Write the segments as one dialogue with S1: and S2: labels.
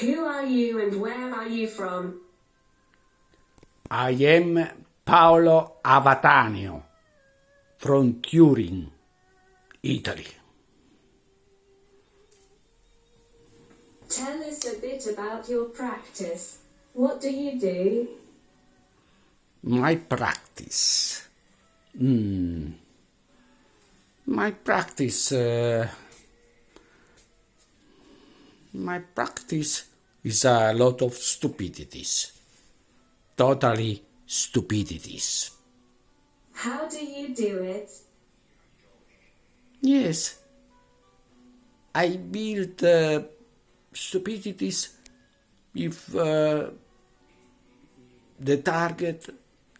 S1: Who are you and where are you from?
S2: I am Paolo Avatanio from Turin, Italy.
S1: Tell us a bit about your practice. What do you do?
S2: My practice. Hmm. My practice. Uh, my practice is a lot of stupidities. Totally stupidities.
S1: How do you do it?
S2: Yes. I build uh, stupidities if uh, the target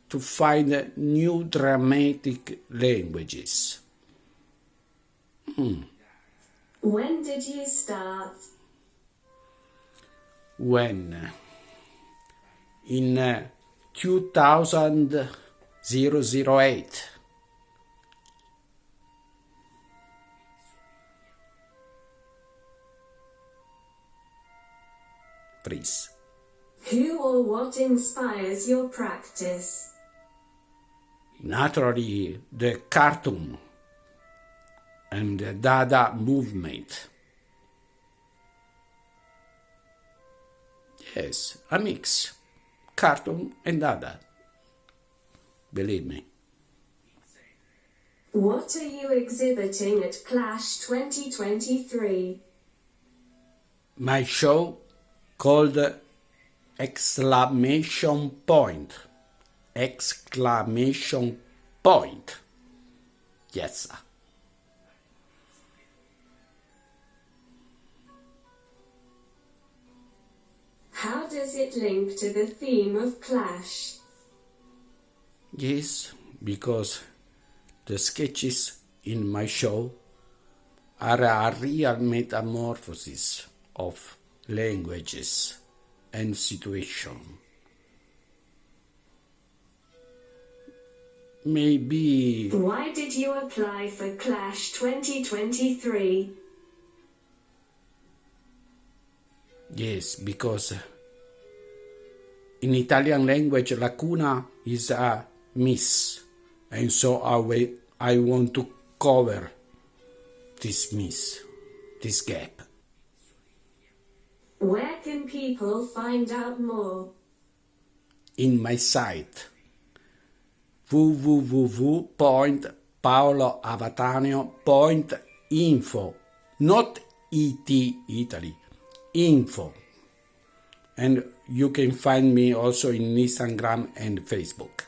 S2: to find new dramatic languages. Hmm.
S1: When did you start?
S2: When? In uh, 2008. Please.
S1: Who or what inspires your practice?
S2: Naturally, the cartoon and the Dada movement. Yes, a mix. Cartoon and other. Believe me.
S1: What are you exhibiting at Clash 2023?
S2: My show called Exclamation Point. Exclamation Point. Yes, sir.
S1: How does it link to the theme of Clash?
S2: Yes, because the sketches in my show are a real metamorphosis of languages and situation. Maybe
S1: Why did you apply for Clash 2023?
S2: yes, because in Italian language lacuna is a miss, and so I, I want to cover this miss, this gap.
S1: Where can people find out more?
S2: in my site www.paoloavatanio.info not et italy info and you can find me also in instagram and facebook.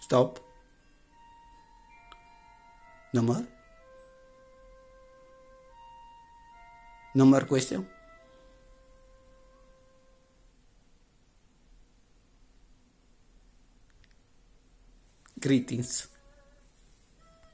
S2: Stop. No more? No more question greetings